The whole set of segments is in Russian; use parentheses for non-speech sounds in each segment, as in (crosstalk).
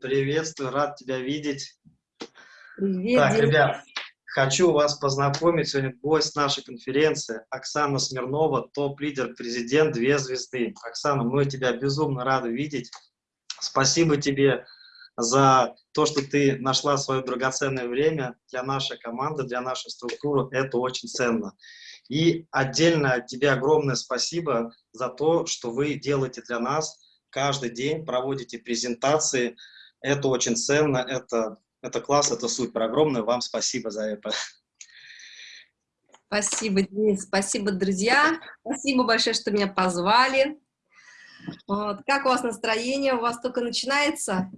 приветствую, рад тебя видеть. Привет, так, ребят, хочу вас познакомить. Сегодня гость нашей конференции Оксана Смирнова, топ-лидер, президент, две звезды. Оксана, мы тебя безумно рады видеть. Спасибо тебе за то, что ты нашла свое драгоценное время для нашей команды, для нашей структуры. Это очень ценно. И отдельно тебе огромное спасибо за то, что вы делаете для нас каждый день, проводите презентации. Это очень ценно, это, это класс, это супер. Огромное вам спасибо за это. Спасибо, Денис, спасибо, друзья. Спасибо большое, что меня позвали. Вот. Как у вас настроение? У вас только начинается?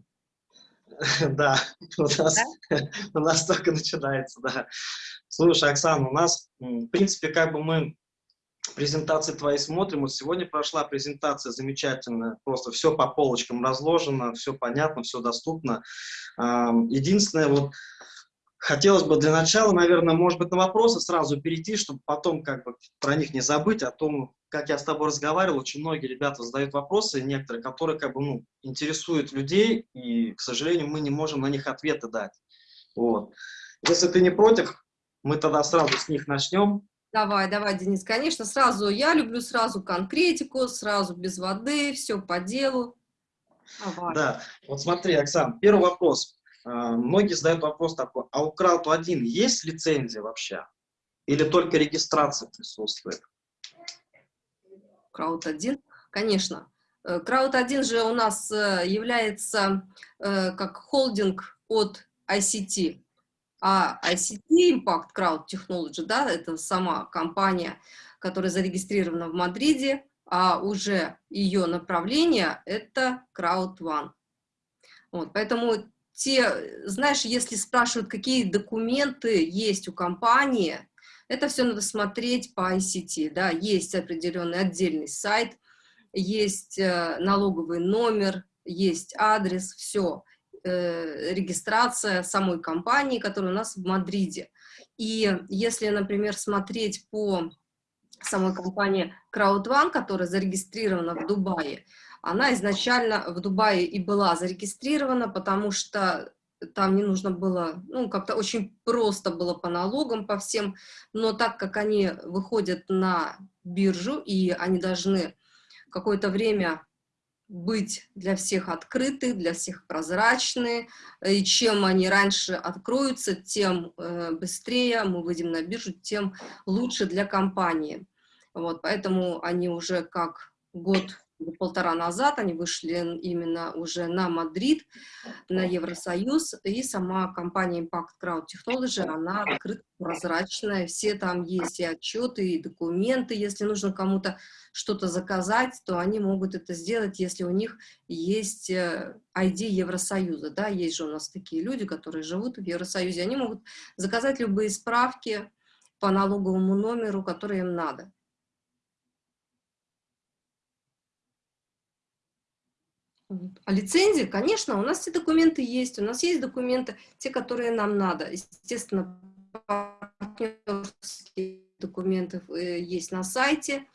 (laughs) Да, у нас, да? (laughs) у нас только начинается, да. Слушай, Оксана, у нас, в принципе, как бы мы презентации твои смотрим. Вот сегодня прошла презентация замечательная, просто все по полочкам разложено, все понятно, все доступно. Единственное, вот хотелось бы для начала, наверное, может быть, на вопросы сразу перейти, чтобы потом как бы про них не забыть, о том, как я с тобой разговаривал, очень многие ребята задают вопросы, некоторые, которые как бы, ну, интересуют людей, и, к сожалению, мы не можем на них ответы дать. Вот. Если ты не против, мы тогда сразу с них начнем. Давай, давай, Денис, конечно, сразу, я люблю сразу конкретику, сразу без воды, все по делу. Давай. Да, вот смотри, Оксан, первый вопрос. А, многие задают вопрос такой, а у Крауд-1 есть лицензия вообще? Или только регистрация присутствует? Крауд-1, конечно. Крауд-1 э, же у нас э, является э, как холдинг от ICT. А ICT Impact Crowd Technology, да, это сама компания, которая зарегистрирована в Мадриде, а уже ее направление – это Crowd One. Вот, поэтому те, знаешь, если спрашивают, какие документы есть у компании, это все надо смотреть по ICT, да, есть определенный отдельный сайт, есть э, налоговый номер, есть адрес, все э, регистрация самой компании, которая у нас в Мадриде. И если, например, смотреть по самой компании CrowdOne, которая зарегистрирована в Дубае, она изначально в Дубае и была зарегистрирована, потому что там не нужно было, ну, как-то очень просто было по налогам, по всем, но так как они выходят на биржу, и они должны какое-то время быть для всех открыты, для всех прозрачны, и чем они раньше откроются, тем э, быстрее мы выйдем на биржу, тем лучше для компании. Вот, поэтому они уже как год полтора назад они вышли именно уже на Мадрид, на Евросоюз, и сама компания Impact Crowd Technology, она открыта, прозрачная, все там есть и отчеты, и документы, если нужно кому-то что-то заказать, то они могут это сделать, если у них есть ID э, Евросоюза, да, есть же у нас такие люди, которые живут в Евросоюзе, они могут заказать любые справки по налоговому номеру, который им надо. А лицензии, конечно, у нас все документы есть, у нас есть документы, те, которые нам надо. Естественно, партнерские документы э, есть на сайте.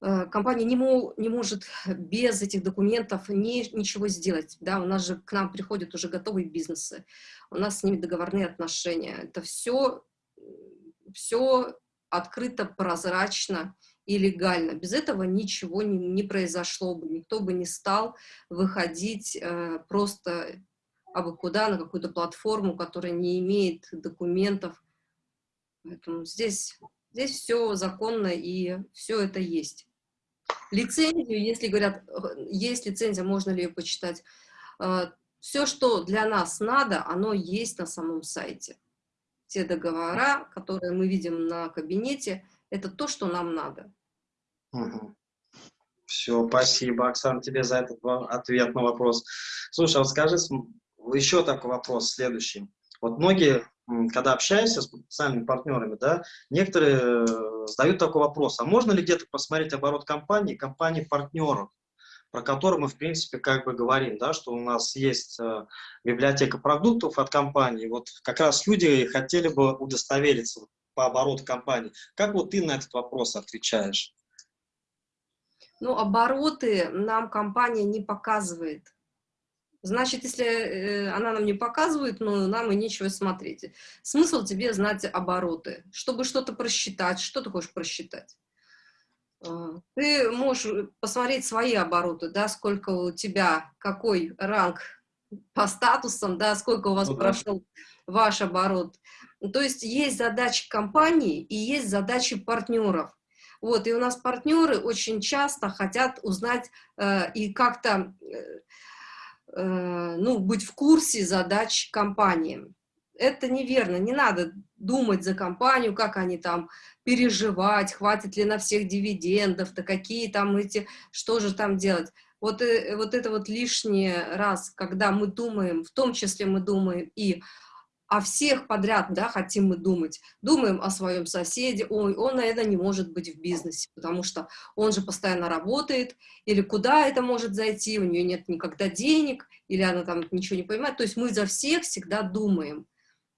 Э, компания не, мол, не может без этих документов ни, ничего сделать. Да? У нас же к нам приходят уже готовые бизнесы, у нас с ними договорные отношения. Это все, все открыто, прозрачно и легально. Без этого ничего не, не произошло бы, никто бы не стал выходить э, просто абы куда, на какую-то платформу, которая не имеет документов. Поэтому здесь, здесь все законно и все это есть. Лицензию, если говорят, э, есть лицензия, можно ли ее почитать, э, все, что для нас надо, оно есть на самом сайте. Те договора, которые мы видим на кабинете, это то, что нам надо. Угу. Все, спасибо, Оксана, тебе за этот ответ на вопрос. Слушай, а вот скажи, еще такой вопрос следующий. Вот многие, когда общаешься с потенциальными партнерами, да, некоторые э, задают такой вопрос, а можно ли где-то посмотреть оборот компании, компании-партнеров, про которые мы, в принципе, как бы говорим, да, что у нас есть э, библиотека продуктов от компании, вот как раз люди хотели бы удостовериться по обороту компании. Как вот ты на этот вопрос отвечаешь? Ну, обороты нам компания не показывает. Значит, если э, она нам не показывает, ну, нам и нечего смотреть. Смысл тебе знать обороты. Чтобы что-то просчитать, что ты хочешь просчитать? А, ты можешь посмотреть свои обороты, да, сколько у тебя, какой ранг по статусам, да, сколько у вас ну, прошел ваш оборот. То есть есть задачи компании и есть задачи партнеров. Вот, и у нас партнеры очень часто хотят узнать э, и как-то э, Э, ну, быть в курсе задач компании. Это неверно, не надо думать за компанию, как они там переживать, хватит ли на всех дивидендов, да какие там эти, что же там делать. Вот, э, вот это вот лишний раз, когда мы думаем, в том числе мы думаем и о всех подряд, да, хотим мы думать. Думаем о своем соседе, ой, он, наверное, не может быть в бизнесе, потому что он же постоянно работает, или куда это может зайти, у нее нет никогда денег, или она там ничего не понимает. То есть мы за всех всегда думаем.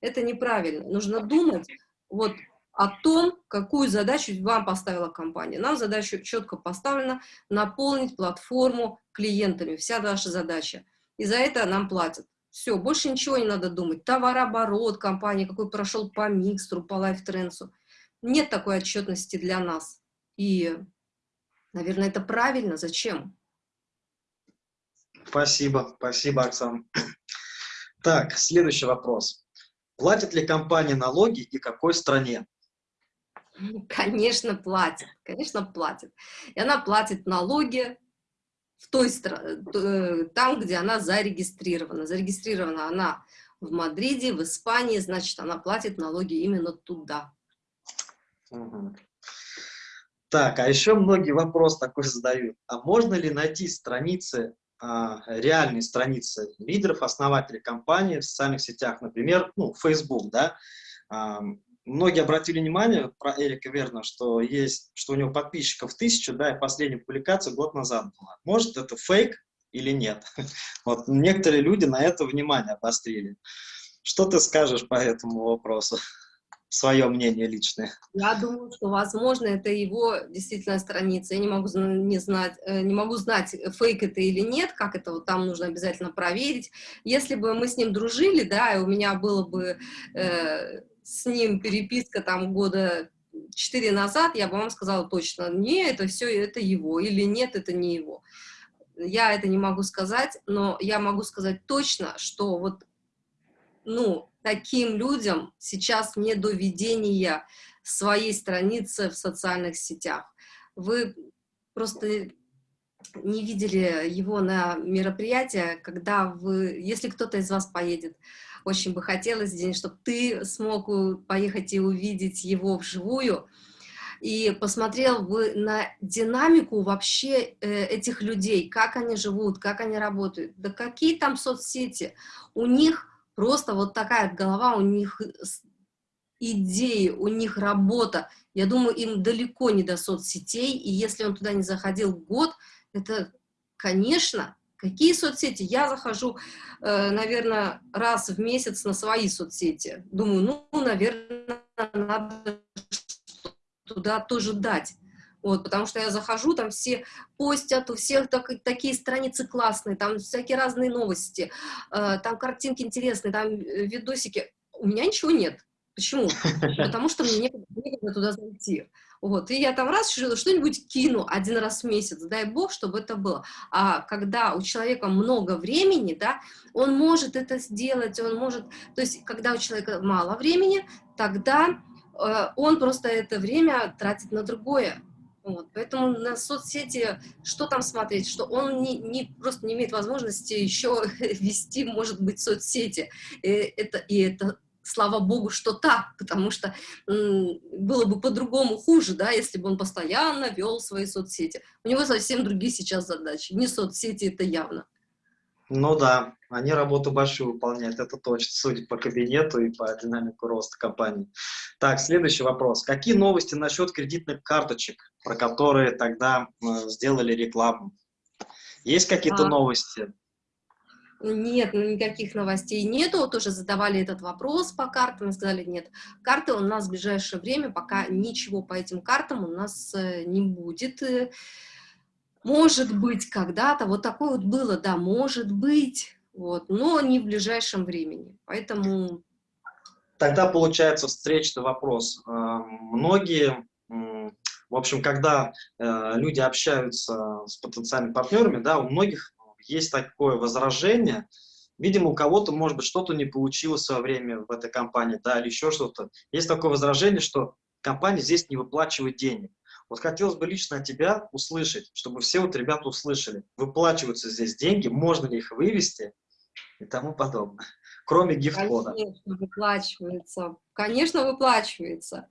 Это неправильно. Нужно думать вот о том, какую задачу вам поставила компания. Нам задача четко поставлена наполнить платформу клиентами. Вся наша задача. И за это нам платят. Все, больше ничего не надо думать. Товарооборот компании, какой прошел по микстру, по лайфтренсу. Нет такой отчетности для нас. И, наверное, это правильно. Зачем? Спасибо, спасибо, Оксана. Так, следующий вопрос. Платит ли компания налоги и какой стране? Конечно, платит, конечно, платит. И она платит налоги в той э, там, где она зарегистрирована. Зарегистрирована она в Мадриде, в Испании, значит, она платит налоги именно туда. Так, а еще многие вопрос такой задают. А можно ли найти страницы, а, реальные страницы лидеров, основателей компании в социальных сетях, например, ну, Facebook, да, многие обратили внимание про Эрика Верна, что есть, что у него подписчиков тысяча, да, и последняя публикация год назад была. Может, это фейк или нет? (laughs) Вот некоторые люди на это внимание обострили. Что ты скажешь по этому вопросу? Свое мнение личное. Я думаю, что, возможно, это его действительно страница. Я не могу, не знать, э, не могу знать, фейк это или нет, как это вот там нужно обязательно проверить. Если бы мы с ним дружили, да, и у меня было бы э, с ним переписка там года четыре назад, я бы вам сказала точно, не, это все, это его, или нет, это не его. Я это не могу сказать, но я могу сказать точно, что вот, ну, таким людям сейчас не до ведения своей страницы в социальных сетях. Вы просто не видели его на мероприятии, когда вы, если кто-то из вас поедет, очень бы хотелось, День, чтобы ты смог поехать и увидеть его вживую, и посмотрел бы на динамику вообще э, этих людей, как они живут, как они работают, да какие там соцсети. У них просто вот такая голова, у них идеи, у них работа. Я думаю, им далеко не до соцсетей, и если он туда не заходил год, это, конечно, какие соцсети? Я захожу, э, наверное, раз в месяц на свои соцсети. Думаю, ну, наверное, надо туда тоже дать. Вот, потому что я захожу, там все постят, у всех так, такие страницы классные, там всякие разные новости, э, там картинки интересные, там э, видосики. У меня ничего нет. Почему? (laughs) Потому что мне некогда, некогда туда зайти. Вот, и я там раз что-нибудь кину один раз в месяц, дай бог, чтобы это было. А когда у человека много времени, да, он может это сделать, он может, то есть, когда у человека мало времени, тогда э, он просто это время тратит на другое. Вот, поэтому на соцсети, что там смотреть, что он не, не, просто не имеет возможности еще (laughs) вести, может быть, соцсети. И это, и это слава богу, что так, потому что было бы по-другому хуже, да, если бы он постоянно вел свои соцсети. У него совсем другие сейчас задачи, не соцсети, это явно. Ну да, они работу большую выполняют, это точно, судя по кабинету и по динамику роста компании. Так, следующий вопрос. Какие новости насчет кредитных карточек, про которые тогда э, сделали рекламу? Есть какие-то а... новости? Нет, ну, никаких новостей нету, тоже задавали этот вопрос по картам, и сказали, нет, карты у нас в ближайшее время, пока ничего по этим картам у нас э, не будет. Может быть, когда-то, вот такое вот было, да, может быть, вот, но не в ближайшем времени. Поэтому... Тогда получается встречный вопрос. Э, многие, в общем, когда э, люди общаются с потенциальными партнерами, да, у многих есть такое возражение, видимо, у кого-то, может быть, что-то не получилось в свое время в этой компании, да, или еще что-то. Есть такое возражение, что компания здесь не выплачивает денег. Вот хотелось бы лично от тебя услышать, чтобы все вот ребята услышали, выплачиваются здесь деньги, можно ли их вывести и тому подобное, кроме гифт-кода. Конечно, выплачивается. Конечно, выплачивается.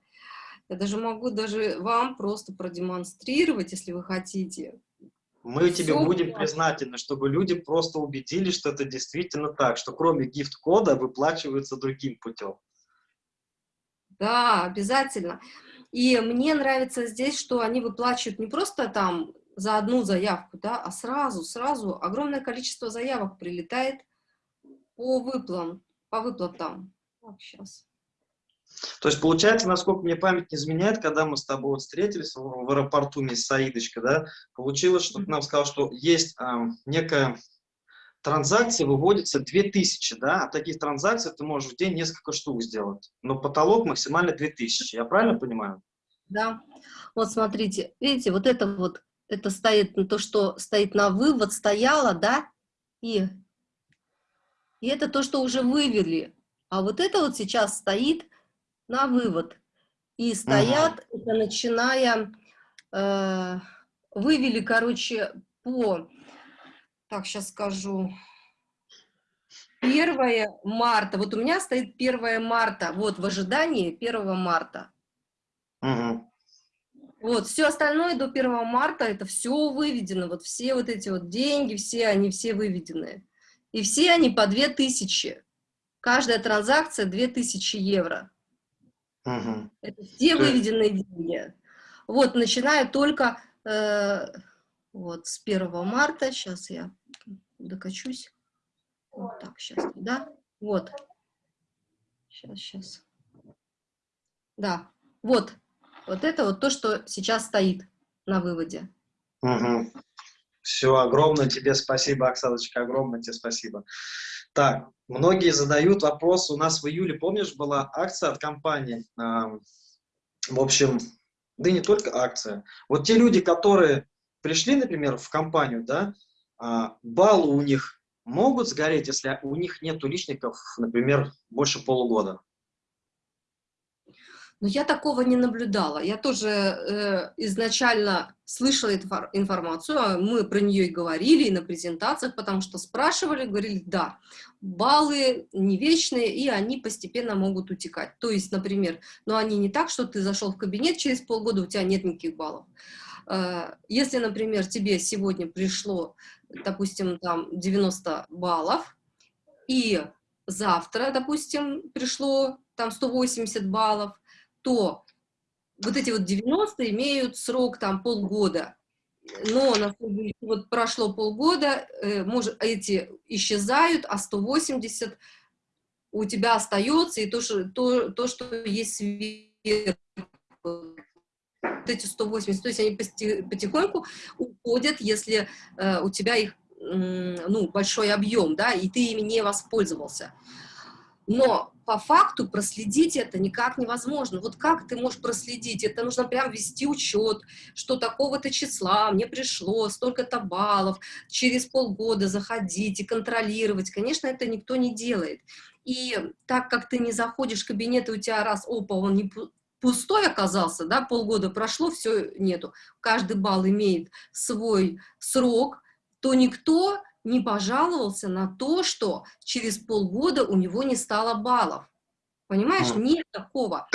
Я даже могу даже вам просто продемонстрировать, если вы хотите. Мы Все тебе будем признательны, чтобы люди просто убедились, что это действительно так, что кроме гифт-кода выплачиваются другим путем. Да, обязательно. И мне нравится здесь, что они выплачивают не просто там за одну заявку, да, а сразу, сразу огромное количество заявок прилетает по выплатам, по выплатам. Так, сейчас. То есть, получается, насколько мне память не изменяет, когда мы с тобой вот встретились в, в аэропорту вместе с Саидочкой, да, получилось, что ты нам сказал, что есть э, некая транзакции выводится 2000, да, а таких транзакций ты можешь в день несколько штук сделать, но потолок максимально 2000, я правильно понимаю? Да, вот смотрите, видите, вот это вот, это стоит, то, что стоит на вывод, стояло, да, и, и это то, что уже вывели, а вот это вот сейчас стоит на вывод, и стоят, угу. это начиная, э, вывели, короче, по так, сейчас скажу. 1 марта. Вот у меня стоит 1 марта. Вот в ожидании 1 марта. Угу. Вот, все остальное до 1 марта, это все выведено. Вот все вот эти вот деньги, все они все выведены. И все они по 2000. Каждая транзакция 2000 евро. Угу. Это все выведенные деньги. Вот, начиная только э, вот с 1 марта. Сейчас я докачусь. Вот так, сейчас, да? Вот. Сейчас, сейчас. Да, вот. Вот это вот то, что сейчас стоит на выводе. Угу. Все, огромное тебе спасибо, Оксаночка, огромное тебе спасибо. Так, многие задают вопрос, у нас в июле, помнишь, была акция от компании, в общем, да и не только акция. Вот те люди, которые пришли, например, в компанию, да, а, баллы у них могут сгореть, если у них нет личников, например, больше полугода? Но я такого не наблюдала. Я тоже э, изначально слышала эту информацию, а мы про нее и говорили, и на презентациях, потому что спрашивали, говорили, да, баллы не вечные, и они постепенно могут утекать. То есть, например, но они не так, что ты зашел в кабинет, через полгода у тебя нет никаких баллов. Э, если, например, тебе сегодня пришло, допустим, там 90 баллов, и завтра, допустим, пришло там 180 баллов, то вот эти вот 90 имеют срок там полгода. Но вот прошло полгода, э, может, эти исчезают, а 180 у тебя остается, и то, что, то, то, что есть сверху, вот эти 180, то есть они потихоньку уходят, если э, у тебя их, ну, большой объем, да, и ты ими не воспользовался. Но по факту проследить это никак невозможно. Вот как ты можешь проследить? Это нужно прям вести учет, что такого-то числа мне пришло, столько-то баллов, через полгода заходить и контролировать. Конечно, это никто не делает. И так как ты не заходишь в кабинет, и у тебя раз, опа, он не, пустой оказался, да, полгода прошло, все нету, каждый балл имеет свой срок, то никто не пожаловался на то, что через полгода у него не стало баллов. Понимаешь, нет такого.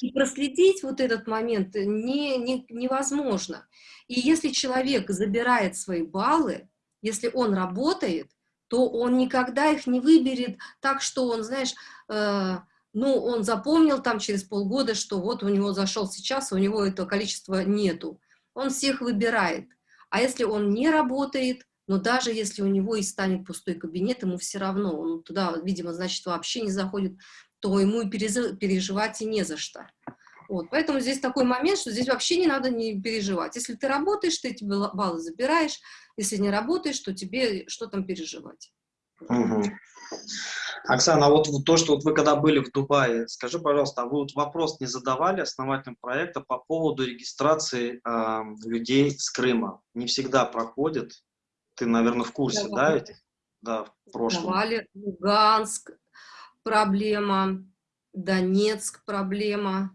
И проследить вот этот момент не, не, невозможно. И если человек забирает свои баллы, если он работает, то он никогда их не выберет так, что он, знаешь, э, ну, он запомнил там через полгода, что вот у него зашел сейчас, а у него этого количества нету. Он всех выбирает. А если он не работает, но даже если у него и станет пустой кабинет, ему все равно, он туда, видимо, значит, вообще не заходит, то ему и переживать и не за что. Вот, поэтому здесь такой момент, что здесь вообще не надо не переживать. Если ты работаешь, ты эти баллы забираешь, если не работаешь, то тебе что там переживать. Угу. Оксана, а вот то, что вот вы когда были в Дубае, скажи, пожалуйста, а вы вот вопрос не задавали основателям проекта по поводу регистрации э, людей с Крыма? Не всегда проходит. Ты, наверное, в курсе, Давали. да, этих? Да, в прошлом. Давали. Луганск проблема, Донецк проблема.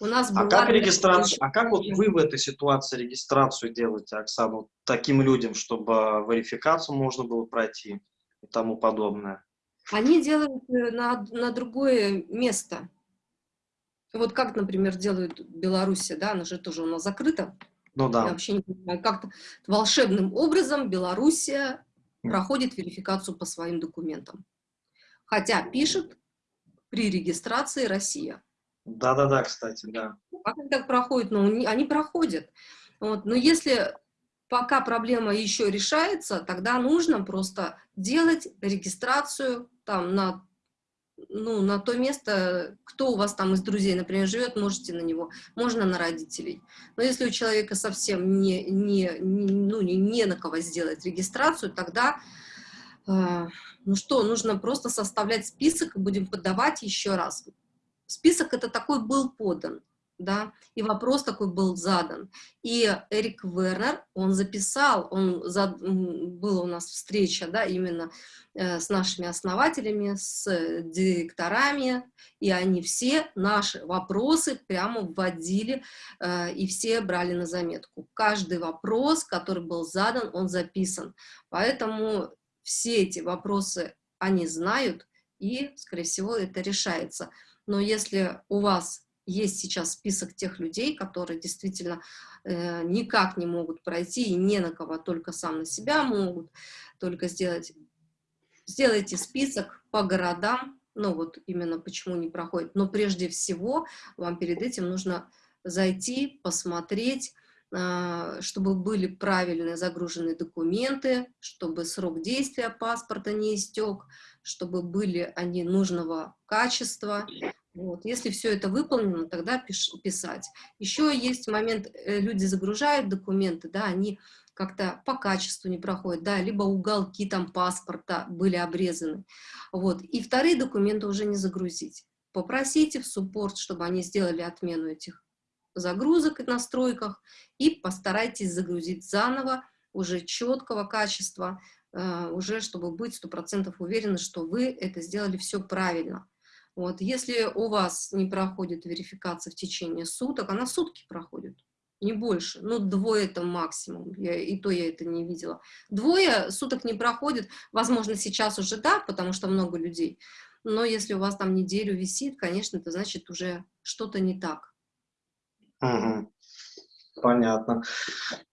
У нас А была как даже регистрацию, а как вот вы в этой ситуации регистрацию делаете, Оксана, вот таким людям, чтобы верификацию можно было пройти и тому подобное? Они делают э, на, на другое место. Вот как, например, делают Беларусь, да, она же тоже у нас закрыта. Ну Я да. вообще не понимаю, как-то волшебным образом Белоруссия проходит верификацию по своим документам. Хотя пишет при регистрации Россия. Да-да-да, кстати, да. Как они так проходят? Ну, они проходят. Вот. Но если пока проблема еще решается, тогда нужно просто делать регистрацию там на, ну, на то место, кто у вас там из друзей, например, живет, можете на него, можно на родителей. Но если у человека совсем не, не, ну, не, не на кого сделать регистрацию, тогда э, ну что, нужно просто составлять список и будем подавать еще раз. Список это такой был подан, да, и вопрос такой был задан. И Эрик Вернер, он записал, он за, м, была у нас встреча, да, именно э, с нашими основателями, с э, директорами, и они все наши вопросы прямо вводили, э, и все брали на заметку. Каждый вопрос, который был задан, он записан. Поэтому все эти вопросы они знают, и, скорее всего, это решается. Но если у вас есть сейчас список тех людей, которые действительно э, никак не могут пройти и не на кого, только сам на себя могут только сделать, сделайте список по городам, ну вот именно почему не проходит. Но прежде всего вам перед этим нужно зайти, посмотреть, а, чтобы были правильно загружены документы, чтобы срок действия паспорта не истек, чтобы были они нужного качества. Вот. Если все это выполнено, тогда пиш- писать. Еще есть момент, э, люди загружают документы, да, они как-то по качеству не проходят, да, либо уголки там паспорта были обрезаны. Вот. И вторые документы уже не загрузить. Попросите в суппорт, чтобы они сделали отмену этих загрузок и настройках, и постарайтесь загрузить заново, уже четкого качества, э, уже чтобы быть сто процентов уверены, что вы это сделали все правильно. Вот. Если у вас не проходит верификация в течение суток, она сутки проходит, не больше, ну двое это максимум, я, и то я это не видела. Двое суток не проходит, возможно сейчас уже да, потому что много людей, но если у вас там неделю висит, конечно, это значит уже что-то не так. Понятно.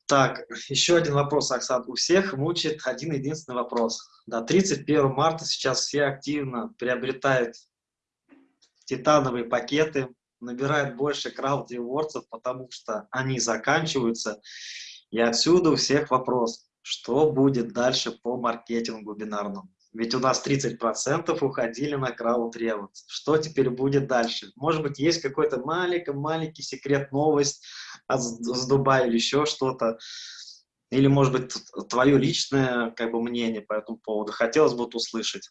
Так, еще один вопрос, Оксана. У всех мучает один единственный вопрос. Да, 31 марта сейчас все активно приобретают титановые пакеты, набирают больше крауд-ревордсов, потому что они заканчиваются. И отсюда у всех вопрос, что будет дальше по маркетингу бинарному? Ведь у нас 30% уходили на крауд ревордс. Что теперь будет дальше? Может быть, есть какой-то маленький-маленький секрет, новость с Дубая или еще что-то? Или, может быть, твое личное как бы, мнение по этому поводу? Хотелось бы услышать.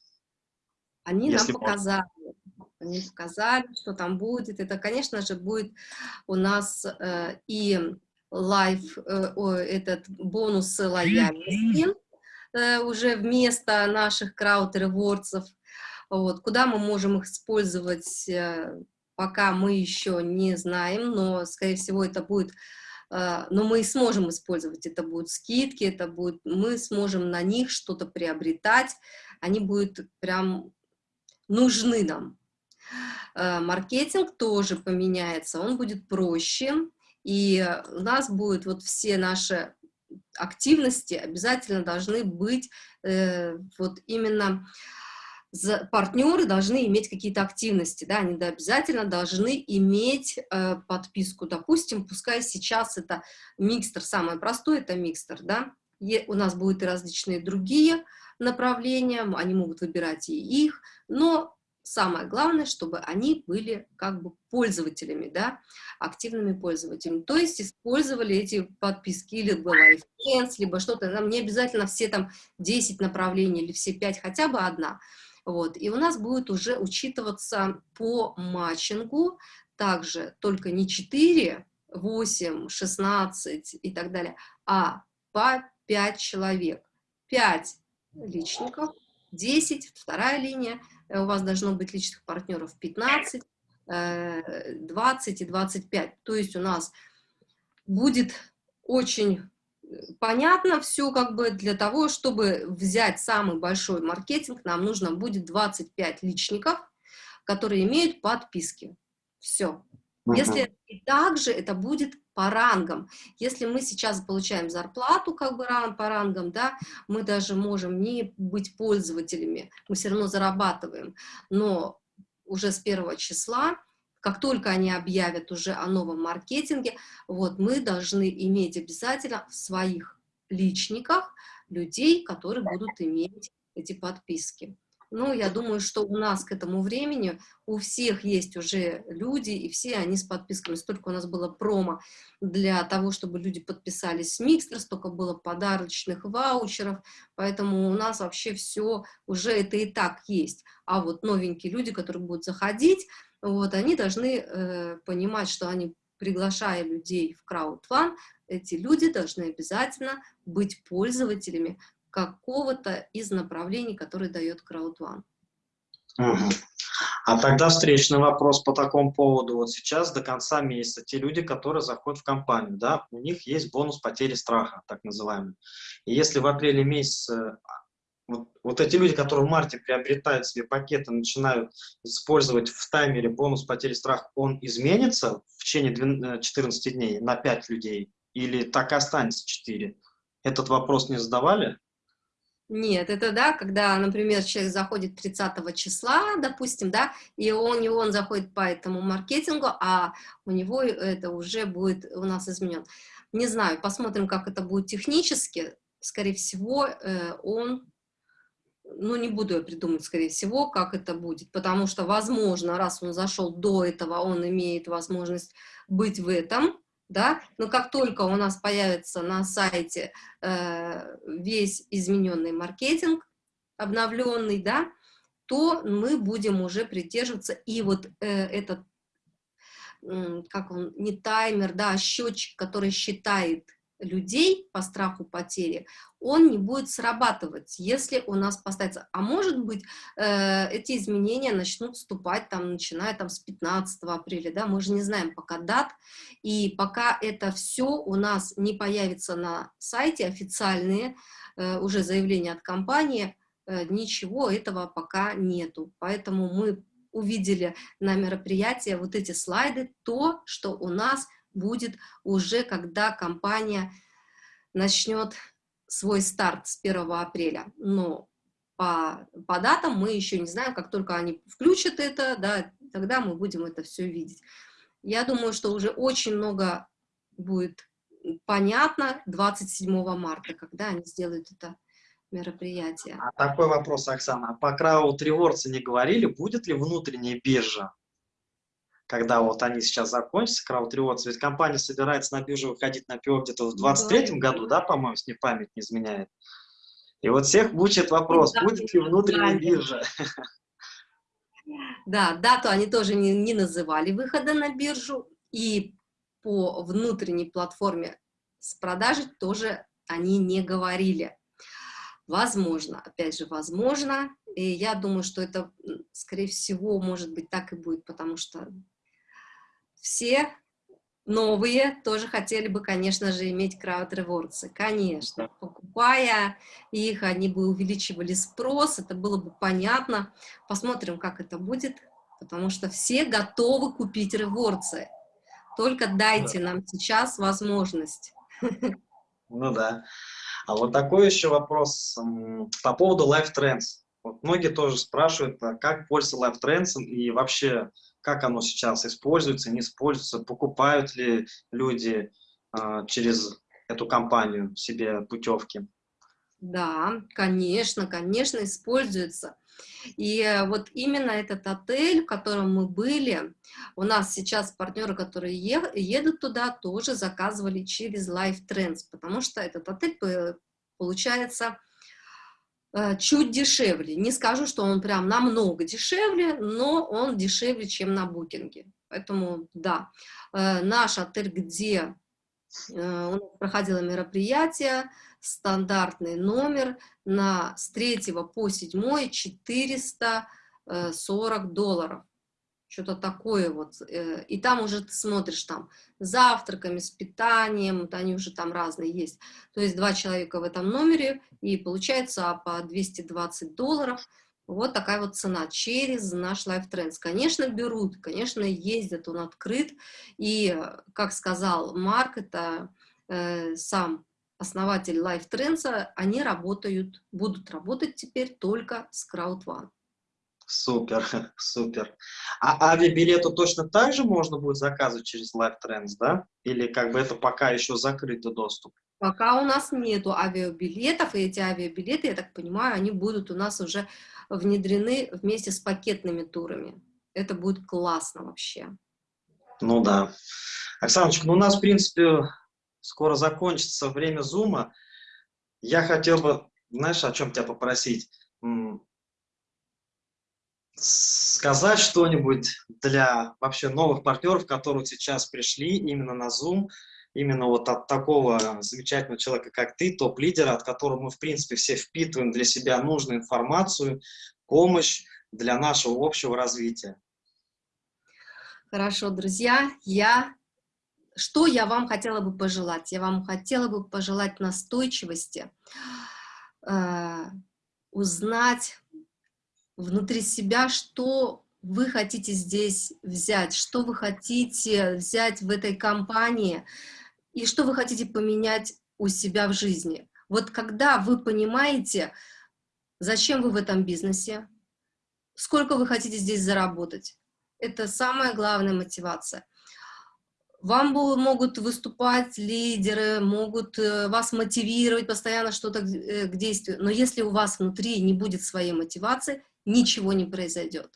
Они нам можно. Они показали, что там будет. Это, конечно же, будет у нас э, и лайв, э, о, этот бонус лояльности э, уже вместо наших крауд ревордсов. Вот, куда мы можем их использовать, э, пока мы еще не знаем, но, скорее всего, это будет э, но мы и сможем использовать, это будут скидки, это будет, мы сможем на них что-то приобретать, они будут прям нужны нам. Э, Маркетинг тоже поменяется, он будет проще, и у нас будет вот все наши активности обязательно должны быть э, вот именно за- партнеры должны иметь какие-то активности, да, они обязательно должны иметь э, подписку, допустим, пускай сейчас это микстер, самое простое это микстер, да, Е- у нас будут и различные другие направления, они могут выбирать и их, но самое главное, чтобы они были как бы пользователями, да, активными пользователями. То есть использовали эти подписки или Life Friends, либо что-то, нам не обязательно все там 10 направлений или все 5, хотя бы одна. Вот, и у нас будет уже учитываться по матчингу также только не 4, 8, 16 и так далее, а по 5 человек. 5 личников, 10, вторая линия, у вас должно быть личных партнеров 15, 20 э, и 25. То есть у нас будет очень э, понятно все, как бы для того, чтобы взять самый большой маркетинг, нам нужно будет 25 личников, которые имеют подписки. Все. Если и также это будет по рангам. Если мы сейчас получаем зарплату как бы по рангам, да, мы даже можем не быть пользователями, мы все равно зарабатываем, но уже с первого числа, как только они объявят уже о новом маркетинге, вот мы должны иметь обязательно в своих личниках людей, которые будут иметь эти подписки. Ну, я думаю, что у нас к этому времени у всех есть уже люди, и все они с подписками. Столько у нас было промо для того, чтобы люди подписались с Микстер, столько было подарочных ваучеров, поэтому у нас вообще все уже это и так есть. А вот новенькие люди, которые будут заходить, вот, они должны э, понимать, что они, приглашая людей в краудфан, эти люди должны обязательно быть пользователями какого-то из направлений, которые дает CrowdOne. Угу. А тогда встречный вопрос по такому поводу. Вот сейчас до конца месяца те люди, которые заходят в компанию, да, у них есть бонус потери страха, так называемый. И если в апреле месяце вот, вот эти люди, которые в марте приобретают себе пакеты, начинают использовать в таймере бонус потери страха, он изменится в течение 14 э, дней на 5 людей? Или так и останется 4? Этот вопрос не задавали? Нет, это да, когда, например, человек заходит 30 числа, допустим, да, и он, и он заходит по этому маркетингу, а у него это уже будет у нас изменен. Не знаю, посмотрим, как это будет технически. Скорее всего, э, он, ну, не буду я придумать, скорее всего, как это будет, потому что, возможно, раз он зашел до этого, он имеет возможность быть в этом, да, но как только у нас появится на сайте э, весь измененный маркетинг, обновленный, да, то мы будем уже придерживаться, и вот э, этот, э, как он, не таймер, да, а счетчик, который считает людей по страху потери, он не будет срабатывать, если у нас поставится. А может быть, э, эти изменения начнут вступать, там, начиная там, с 15 апреля, да, мы же не знаем пока дат, и пока это все у нас не появится на сайте официальные, э, уже заявления от компании, э, ничего этого пока нету. Поэтому мы увидели на мероприятии вот эти слайды, то, что у нас – будет уже, когда компания начнет свой старт с 1 апреля. Но по, по датам мы еще не знаем, как только они включат это, да, тогда мы будем это все видеть. Я думаю, что уже очень много будет понятно 27 марта, когда они сделают это мероприятие. А такой вопрос, Оксана. По Crowd Rewards не говорили, будет ли внутренняя биржа когда вот они сейчас закончатся, краудревордс, ведь компания собирается на биржу выходить на ПИО где-то в 23 да. году, да, по-моему, с не память не изменяет. И вот всех мучает вопрос, да, будет ли внутренняя да, биржа? Да, дату они тоже не, не называли выхода на биржу, и по внутренней платформе с продажи тоже они не говорили. Возможно, опять же, возможно, и я думаю, что это, скорее всего, может быть, так и будет, потому что все новые тоже хотели бы, конечно же, иметь крауд ревордсы. Конечно, покупая их, они бы увеличивали спрос, это было бы понятно. Посмотрим, как это будет, потому что все готовы купить ревордсы. Только дайте нам сейчас возможность. Ну да. А вот такой еще вопрос по поводу Life Trends. Вот многие тоже спрашивают, а как пользоваться Life Trends и вообще как оно сейчас используется, не используется, покупают ли люди э, через эту компанию себе путевки. Да, конечно, конечно, используется. И э, вот именно этот отель, в котором мы были, у нас сейчас партнеры, которые едут туда, тоже заказывали через Life Trends, потому что этот отель получается э, чуть дешевле. Не скажу, что он прям намного дешевле, но он дешевле, чем на букинге. Поэтому, да, э, наш отель, где у нас проходило мероприятие, стандартный номер на с 3 по 7 440 долларов. Что-то такое вот. Э, и там уже ты смотришь там завтраками, с питанием, вот они уже там разные есть. То есть два человека в этом номере, и получается по 220 долларов. Вот такая вот цена через наш Life Trends. Конечно, берут, конечно, ездят, он открыт. И, как сказал Марк, это э, сам основатель Life Trends, они работают, будут работать теперь только с CrowdOne. Супер, (laughs) супер. А авиабилеты точно так же можно будет заказывать через Life Trends, да? Или как бы это пока еще закрытый доступ? Пока у нас нету авиабилетов, и эти авиабилеты, я так понимаю, они будут у нас уже внедрены вместе с пакетными турами. Это будет классно вообще. Ну да. Оксаночка, ну у нас, в принципе, скоро закончится время зума. Я хотел бы, знаешь, о чем тебя попросить? Сказать что-нибудь для вообще новых партнеров, которые сейчас пришли именно на Zoom, именно вот от такого замечательного человека, как ты, топ-лидера, от которого мы, в принципе, все впитываем для себя нужную информацию, помощь для нашего общего развития. Хорошо, друзья, я что я вам хотела бы пожелать? Я вам хотела бы пожелать настойчивости, э, узнать внутри себя, что вы хотите здесь взять, что вы хотите взять в этой компании и что вы хотите поменять у себя в жизни. Вот когда вы понимаете, зачем вы в этом бизнесе, сколько вы хотите здесь заработать, это самая главная мотивация. Вам могут выступать лидеры, могут э, вас мотивировать постоянно что-то э, к действию, но если у вас внутри не будет своей мотивации, ничего не произойдет.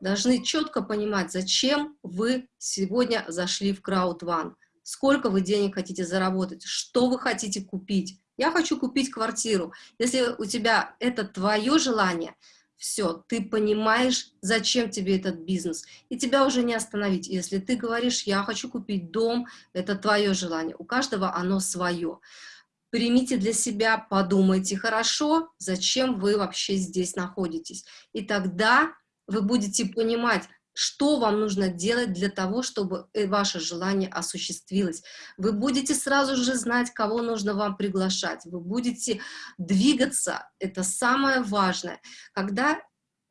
Должны четко понимать, зачем вы сегодня зашли в Crowd сколько вы денег хотите заработать, что вы хотите купить. Я хочу купить квартиру. Если у тебя это твое желание – все, ты понимаешь, зачем тебе этот бизнес, и тебя уже не остановить. Если ты говоришь, я хочу купить дом, это твое желание, у каждого оно свое. Примите для себя, подумайте хорошо, зачем вы вообще здесь находитесь. И тогда вы будете понимать, что вам нужно делать для того, чтобы э, ваше желание осуществилось. Вы будете сразу же знать, кого нужно вам приглашать, вы будете двигаться, это самое важное. Когда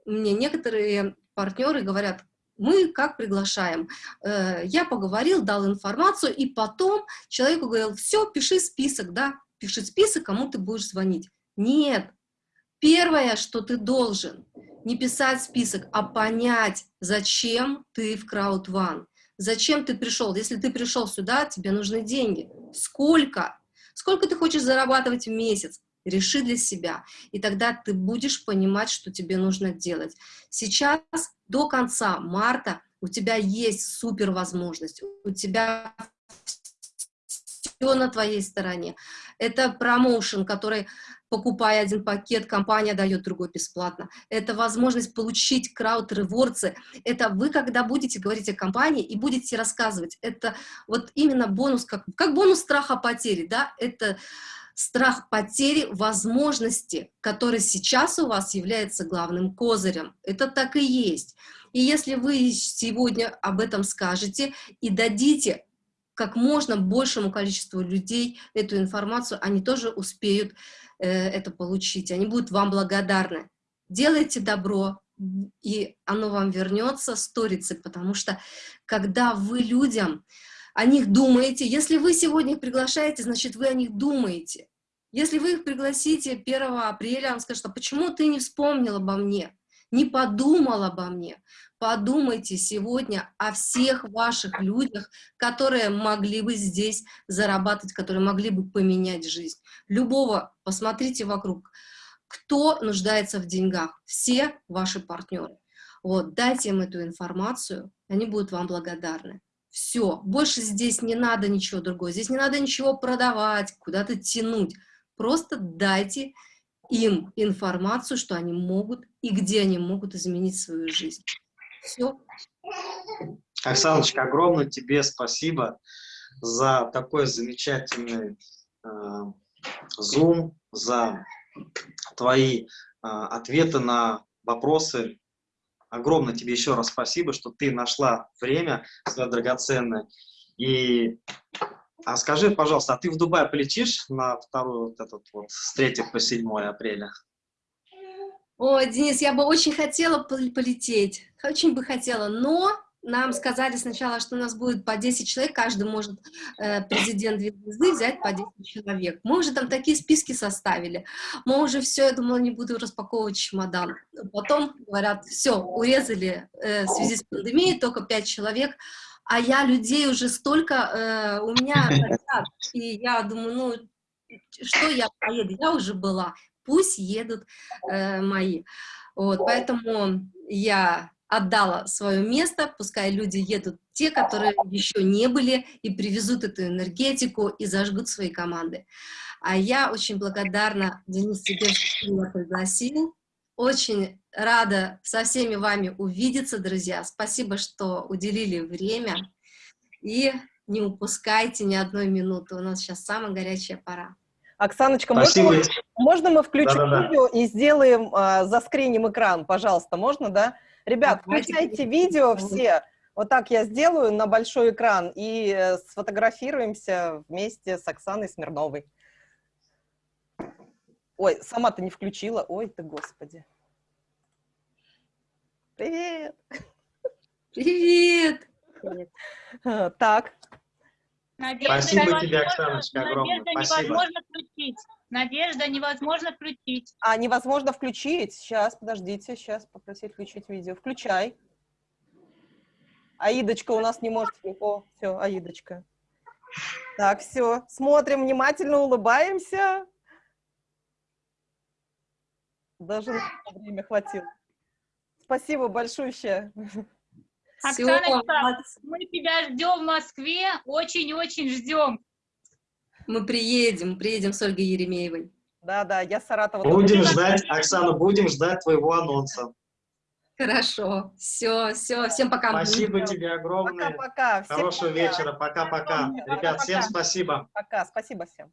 мне некоторые партнеры говорят, мы как приглашаем. Э, я поговорил, дал информацию, и потом человеку говорил, все, пиши список, да, пиши список, кому ты будешь звонить. Нет, первое, что ты должен, не писать список, а понять, зачем ты в CrowdOne, зачем ты пришел. Если ты пришел сюда, тебе нужны деньги. Сколько? Сколько ты хочешь зарабатывать в месяц? Реши для себя, и тогда ты будешь понимать, что тебе нужно делать. Сейчас до конца марта у тебя есть супер возможность, у тебя все на твоей стороне. Это промоушен, который покупая один пакет, компания дает другой бесплатно. Это возможность получить крауд ревордсы. Это вы, когда будете говорить о компании и будете рассказывать, это вот именно бонус, как, как бонус страха потери, да, это страх потери возможности, который сейчас у вас является главным козырем. Это так и есть. И если вы сегодня об этом скажете и дадите как можно большему количеству людей эту информацию, они тоже успеют э, это получить, они будут вам благодарны. Делайте добро, и оно вам вернется сторицей, потому что когда вы людям о них думаете, если вы сегодня их приглашаете, значит, вы о них думаете. Если вы их пригласите 1 апреля, он скажет, а почему ты не вспомнил обо мне? не подумал обо мне. Подумайте сегодня о всех ваших людях, которые могли бы здесь зарабатывать, которые могли бы поменять жизнь. Любого, посмотрите вокруг, кто нуждается в деньгах, все ваши партнеры. Вот, дайте им эту информацию, они будут вам благодарны. Все, больше здесь не надо ничего другого, здесь не надо ничего продавать, куда-то тянуть. Просто дайте им информацию, что они могут и где они могут изменить свою жизнь. Все. Оксаночка, огромное тебе спасибо за такой замечательный э, за твои э, ответы на вопросы. Огромное тебе еще раз спасибо, что ты нашла время свое драгоценное. И а скажи, пожалуйста, а ты в Дубай полетишь на вторую вот этот вот с 3 по 7 апреля? О, Денис, я бы очень хотела полететь, очень бы хотела, но нам сказали сначала, что у нас будет по 10 человек, каждый может, э, президент звезды, взять по 10 человек. Мы уже там такие списки составили, мы уже все, я думала, не буду распаковывать чемодан. Потом говорят, все, урезали э, в связи с пандемией, только 5 человек, а я людей уже столько, э, у меня (laughs) и я думаю, ну, что я поеду, я уже была, пусть едут э, мои. Вот, поэтому я отдала свое место, пускай люди едут, те, которые еще не были, и привезут эту энергетику, и зажгут свои команды. А я очень благодарна, Денис, тебе, что ты меня пригласил. Очень рада со всеми вами увидеться, друзья. Спасибо, что уделили время. И не упускайте ни одной минуты. У нас сейчас самая горячая пора. Оксаночка, можно, можно мы включим да, да, видео и сделаем, а, заскриним экран, пожалуйста, можно, да? Ребят, включайте видео все. Вот так я сделаю на большой экран и э, сфотографируемся вместе с Оксаной Смирновой. Ой, сама ты не включила. Ой ты, господи. Привет. Привет. Привет. Так. Надежда Спасибо тебе, Оксаночка, огромное. Надежда Спасибо. невозможно включить. Надежда невозможно включить. А, невозможно включить? Сейчас, подождите, сейчас попросить включить видео. Включай. Аидочка у нас не может... О, все, Аидочка. Так, все. Смотрим внимательно, улыбаемся. Даже на время хватило. Спасибо большое. Оксана, мы тебя ждем в Москве, очень-очень ждем. Мы приедем, приедем с Ольгой Еремеевой. Да, да, я Саратова. Будем ждать, Оксана, будем ждать твоего анонса. Хорошо, все, все, всем пока. Спасибо тебе огромное. Пока-пока. Хорошего вечера, пока-пока. Ребят, всем спасибо. Пока, спасибо всем.